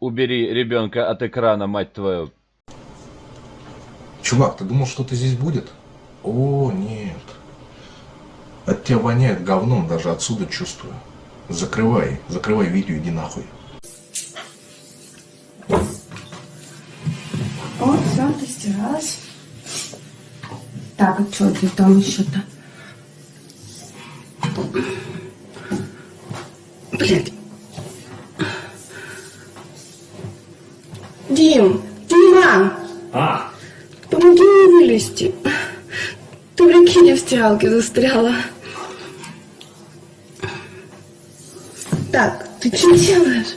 Убери ребенка от экрана, мать твою. Чувак, ты думал, что-то здесь будет? О, нет. От тебя воняет говном, даже отсюда чувствую. Закрывай, закрывай видео, иди нахуй. Вот, все, постиралась. Так, а что ты там еще-то? Блядь. Дим, Дима! А, Помоги мне вылезти. Ты, прикинь, в стиралке застряла. Так, ты что делаешь?